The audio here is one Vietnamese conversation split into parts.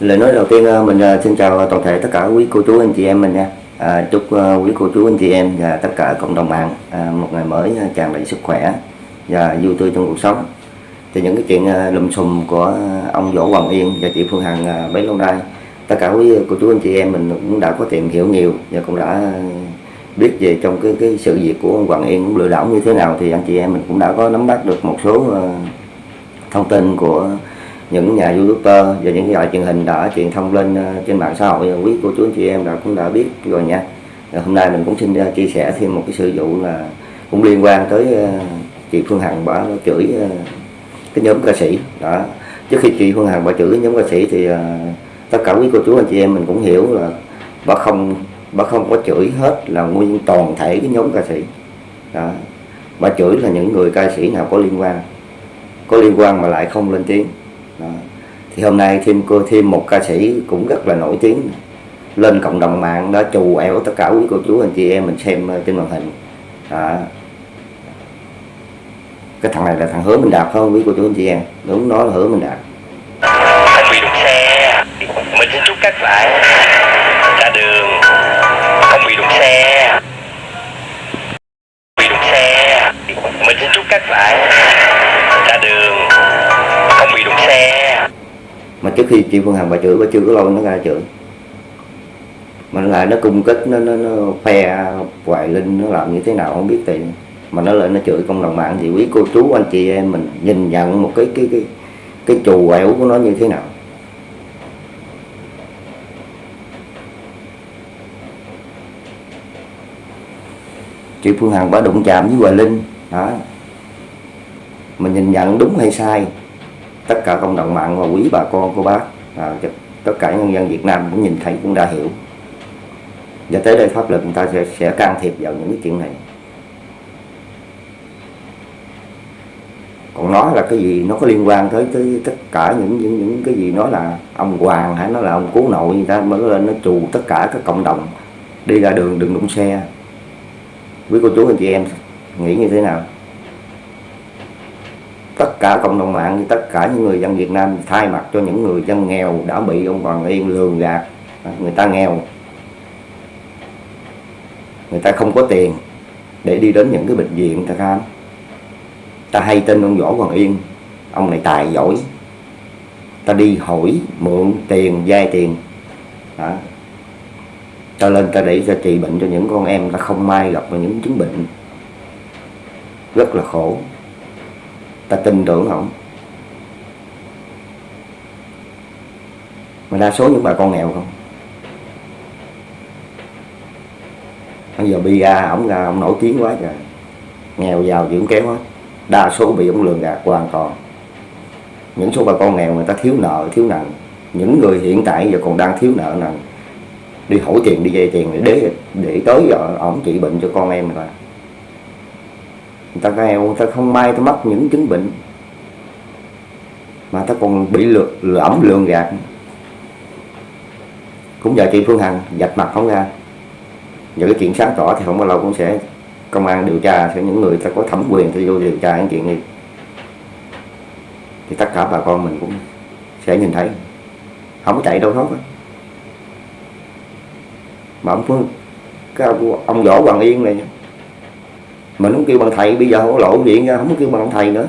lời nói đầu tiên ờ, mình ờ, xin chào toàn thể tất cả quý cô chú anh chị em mình nha. À, chúc ờ, quý cô chú anh chị em và tất cả cộng đồng mạng à, một ngày mới tràn đầy sức khỏe và vui tươi trong cuộc sống. Thì những cái chuyện lùm xùm của ông Võ Hoàng Yên và chị Phương Hằng bấy lâu nay tất cả quý cô chú anh chị em mình cũng đã có tìm hiểu nhiều và cũng đã biết về trong cái cái sự việc của ông Hoàng Yên cũng lừa đảo như thế nào. Thì anh chị em mình cũng đã có nắm bắt được một số thông tin của những nhà youtuber và những cái đài truyền hình đã truyền thông lên ờ, trên mạng xã hội. Quý cô chú anh chị em đã cũng đã biết rồi nha. Rồi hôm nay mình cũng xin ờ, chia sẻ thêm một cái sự vụ là cũng liên quan tới chị Phương Hằng bà chửi cái nhóm ca sĩ. Đó. Trước khi chị Phương Hằng bà chửi cái nhóm ca sĩ thì tất cả quý cô chú anh chị em mình cũng hiểu là bà không bà không có chửi hết là nguyên toàn thể cái nhóm ca sĩ. Đó. Bà chửi là những người ca sĩ nào có liên quan. Có liên quan mà lại không lên tiếng đó. thì hôm nay thêm cô, thêm một ca sĩ cũng rất là nổi tiếng. Lên cộng đồng mạng đó, chù ẻo tất cả quý cô chú, anh chị em, mình xem ờ, trên màn hình. Đó. cái thằng này là thằng hứa mình đạt không, quý cô chú, anh chị em? Đúng, nó là hứa mình đạt. Không bị đụng xe, mình xin chúc các bạn. Trước khi chị Phương Hằng bà chửi bà chưa có lâu nó ra chửi. Mà nó lại nó cung kích nó nó, nó phe hoài linh nó làm như thế nào không biết tiền. Mà nó lại nó chửi công đồng mạng thì quý cô chú anh chị em mình nhìn nhận một cái cái cái cái chù quẹo của nó như thế nào. Chị Phương Hằng bà đụng chạm với Hoài Linh đó mình nhìn nhận đúng hay sai? Tất cả cộng đồng mạng và quý bà con cô bác à, tất cả nhân dân Việt Nam cũng nhìn thấy cũng đã hiểu. Và tới đây pháp luật người ta sẽ, sẽ can thiệp vào những cái chuyện này. Còn nói là cái gì nó có liên quan tới tới tất cả những những những cái gì nó là ông hoàng hay nó là ông cố nội người ta mới lên nó trù tất cả các cộng đồng đi ra đường đừng đụng xe. Quý cô chú anh chị em nghĩ như thế nào? Tất cả cộng đồng mạng, tất cả những người dân Việt Nam thay mặt cho những người dân nghèo đã bị ông Hoàng Yên lường gạt. Người ta nghèo. Người ta không có tiền để đi đến những cái bệnh viện ta khám. Ta hay tin ông Võ Hoàng Yên, ông này tài giỏi. Ta đi hỏi mượn tiền vay tiền. Đó. ta lên ta để cho trị bệnh cho những con em ta không may gặp những chứng bệnh. Rất là khổ ta tin tưởng không? Mà đa số những bà con nghèo không? Bây giờ bi ra ổng ra ông nổi tiếng quá trời. Nghèo giàu gì cũng kéo hết đa số bị ông lường gạt hoàn toàn. Những số bà con nghèo người ta thiếu nợ, thiếu nần những người hiện tại giờ còn đang thiếu nợ nần đi hỏi tiền, đi vay tiền để để tới giờ ổng trị bệnh cho con em rồi người ta nghèo người ta không may ta mắc những chứng bệnh. Mà ta còn bị lừa lẫm lường gạt. Cũng giờ chị Phương Hằng dạch mặt không ra. Những cái chuyện sáng tỏ thì không bao lâu cũng sẽ công an điều tra sẽ những người ta có thẩm quyền thì vô điều tra những chuyện này. Thì tất cả bà con mình cũng sẽ nhìn thấy. Không có chạy đâu hết mà ông Phương cái ông, ông Võ Hoàng Yên này mình không kêu bằng thầy, bây giờ không có lộ chuyện ra không có kêu bằng ông thầy nữa.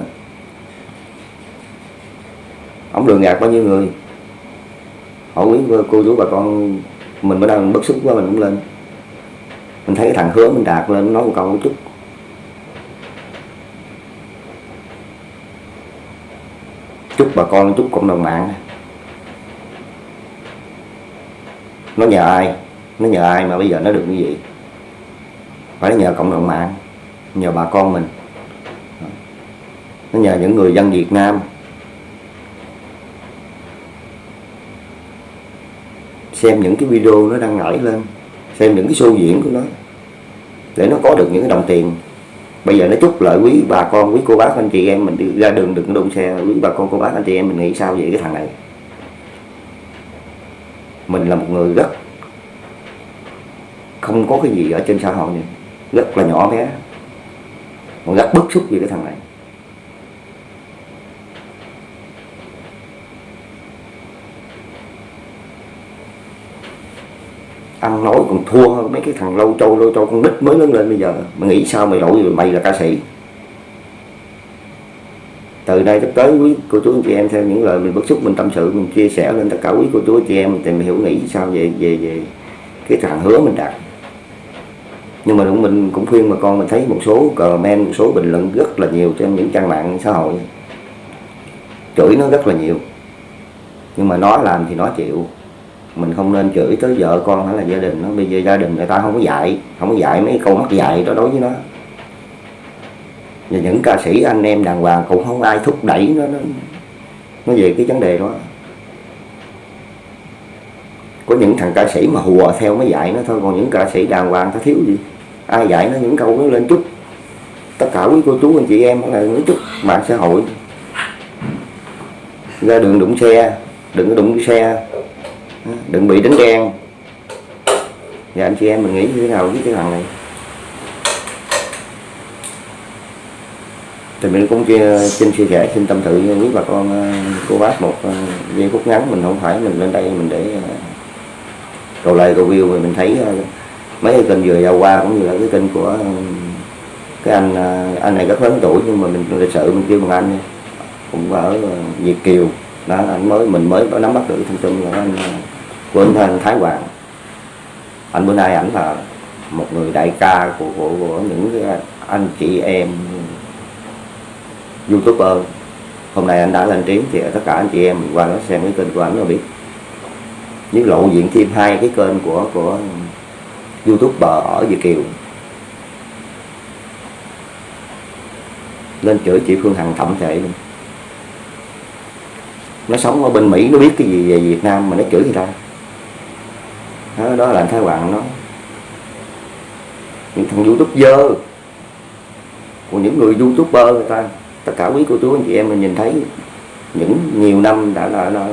Ông lừa gạt bao nhiêu người? Hỏi quý cô chú bà con, mình bữa đang bất xúc quá, mình cũng lên. Mình thấy cái thằng hứa mình đạt lên nói một câu một chút. Chúc bà con, chúc cộng đồng mạng. Nó nhờ ai? Nó nhờ ai mà bây giờ nó được như vậy? Phải nhờ cộng đồng mạng nhờ bà con mình. Nó nhờ những người dân Việt Nam. Xem những cái video nó đang nổi lên, xem những cái show diễn của nó, để nó có được những cái đồng tiền. Bây giờ nó chúc lợi quý bà con, quý cô bác, anh chị em mình đi ra đường đừng đụng xe. Quý bà con, cô bác, anh chị em mình nghĩ sao về cái thằng này? Mình là một người rất không có cái gì ở trên xã hội này. Rất là nhỏ bé mà rất bức xúc vì cái thằng này. Ăn nói còn thua hơn mấy cái thằng lâu trâu lâu trâu con nít mới lớn lên bây giờ. Mày nghĩ sao mày đổi rồi mày là ca sĩ? Từ đây tới tới quý cô chú anh chị em theo những lời mình bức xúc mình tâm sự, mình chia sẻ lên tất cả quý cô chú anh chị em, thì mình hiểu nghĩ sao về về về cái thằng hứa mình đặt nhưng mà cũng mình cũng khuyên mà con mình thấy một số comment một số bình luận rất là nhiều trên những trang mạng xã hội. Chửi nó rất là nhiều. Nhưng mà nó làm thì nó chịu. Mình không nên chửi tới vợ con hay là gia đình nó bây giờ gia đình người ta không có dạy không có dạy mấy câu mắc dạy đó đối với nó. Và những ca sĩ anh em đàng hoàng cũng không ai thúc đẩy nó nó, nó về cái vấn đề đó có những thằng ca sĩ mà hùa theo mới dạy nó thôi, còn những ca sĩ đàng hoàng ta thiếu gì? Ai dạy nó những câu nó lên chút? Tất cả quý cô chú, anh chị em là nói chút mạng xã hội. Ra đường đụng xe, đừng có đụng xe. Đừng bị đánh đen. Và anh chị em mình nghĩ như thế nào với cái thằng này? Thì mình cũng chia, xin chia sẻ, xin tâm sự với bà con ờ, cô bác một ờ, giây phút ngắn, mình không phải mình lên đây mình để ờ, cầu lời cầu view mình thấy ờ, mấy cái kênh vừa giao qua cũng như là cái kênh của ờ, cái anh ờ, anh này rất lớn tuổi nhưng mà mình lịch sự mình kêu bằng anh cũng ở Việt Kiều. Đó anh mới mình mới có nắm bắt được thông tin là anh của anh Thái Hoàng. Anh bữa nay ảnh là một người đại ca của, của, của những anh chị em youtuber. Hôm nay anh đã lên tiếng thì tất cả anh chị em qua đó xem cái kênh của anh là biết với lộ diện thêm hai cái kênh của của youtuber ở Việt Kiều. Lên chửi chị Phương Hằng thậm thể luôn. Nó sống ở bên Mỹ nó biết cái gì về Việt Nam mà nó chửi người ta. Đó, đó là anh Thái Hoàng nó những thằng youtube dơ của những người youtuber người ta tất cả quý cô chú anh chị em mình nhìn thấy những nhiều năm đã là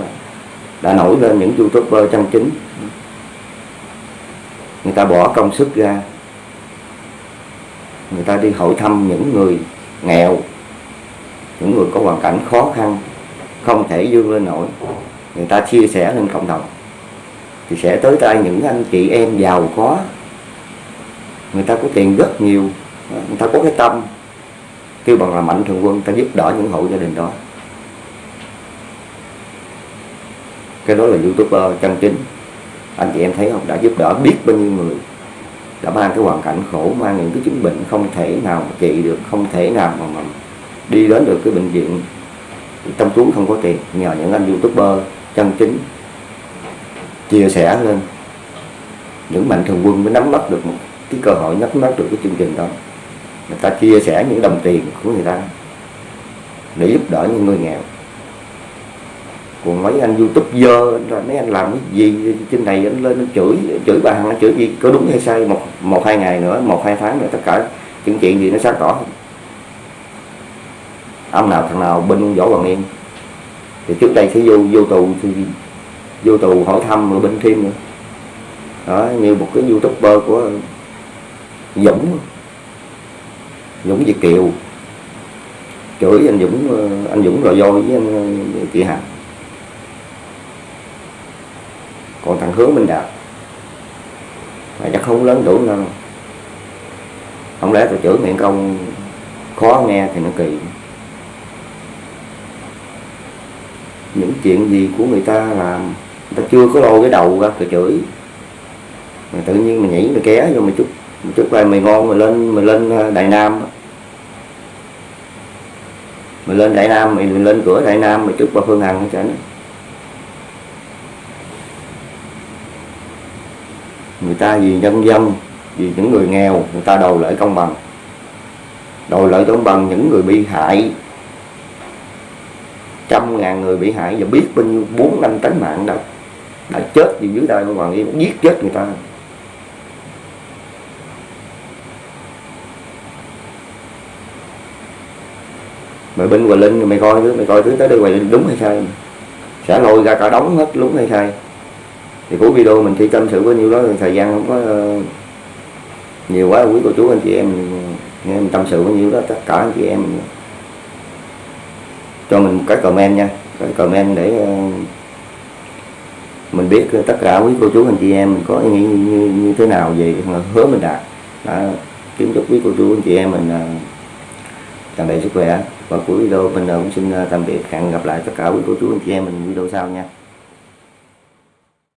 đã nổi lên những youtuber chân chính. Người ta bỏ công sức ra. Người ta đi hội thăm những người nghèo, những người có hoàn cảnh khó khăn, không thể dương lên nổi. Người ta chia sẻ lên cộng đồng, thì sẽ tới tay những anh chị em giàu có. Người ta có tiền rất nhiều, người ta có cái tâm. Kêu bằng là mạnh thường quân, ta giúp đỡ những hộ gia đình đó. Cái đó là youtuber ờ, chân chính anh chị em thấy không? Đã giúp đỡ biết bao nhiêu người. Đã mang cái hoàn cảnh khổ mang những cái chứng bệnh không thể nào mà trị được không thể nào mà, mà đi đến được cái bệnh viện. Trong túi không có tiền. Nhờ những anh youtuber chân chính chia sẻ lên. Những mạnh thường quân mới nắm bắt được một cái cơ hội nắm bắt được cái chương trình đó. Người ta chia sẻ những đồng tiền của người ta để giúp đỡ những người nghèo còn mấy anh youtube dơ mấy anh làm cái gì, trên này anh lên anh chửi chửi bà hằng chửi gì, có đúng hay sai, một một, hai ngày nữa, một, hai tháng nữa tất cả những chuyện gì nó sáng tỏ. Ông nào thằng nào bên võ hoàng yên thì trước đây sẽ vô vô tù, thì vô tù hỏi thăm rồi bên thêm nữa. Đó, như một cái youtuber của Dũng. Dũng Việt Kiều. Chửi anh Dũng ờ, anh Dũng rồi voi với anh ờ, chị Hằng còn thằng Hứa Minh Đạt mà chắc không lớn tuổi đâu. Không lẽ tôi chửi miệng công khó nghe thì nó kỳ. Những chuyện gì của người ta làm người ta chưa có lôi cái đầu ra rồi chửi. Mà tự nhiên mình nhảy mày ké vô mày chút một chút lại mày ngon mày lên mày lên ờ, đại nam mày lên đại nam mày, lên cửa đại nam mày chút qua phương hằng cho nó người ta vì nhân dân, vì những người nghèo, người ta đòi lợi công bằng. Đòi lợi công bằng những người bị hại. Trăm ngàn người bị hại và biết bao nhiêu, bốn năm tánh mạng đã đã chết vì dưới đây của hoàng yên giết chết người ta. Mày bên Hoài Linh, mày coi thứ, mày coi thứ tới đây Hoài Linh đúng hay sai? Sẽ lôi ra cả đống hết, đúng hay sai? Thì cuối video mình chỉ tâm sự với nhiêu đó thời gian không có ờ, nhiều quá quý cô chú anh chị em nghe mình tâm sự với nhiêu đó tất cả anh chị em cho mình cái comment nha cái comment để ờ, mình biết tất cả quý cô chú anh chị em mình có ý nghĩ như, như, như thế nào về hứa mình đạt. Đã kiếm chúc quý cô chú anh chị em mình ờ, tràn đầy sức khỏe. Và cuối video mình cũng xin tạm biệt hẹn gặp lại tất cả quý cô chú anh chị em mình video sau nha.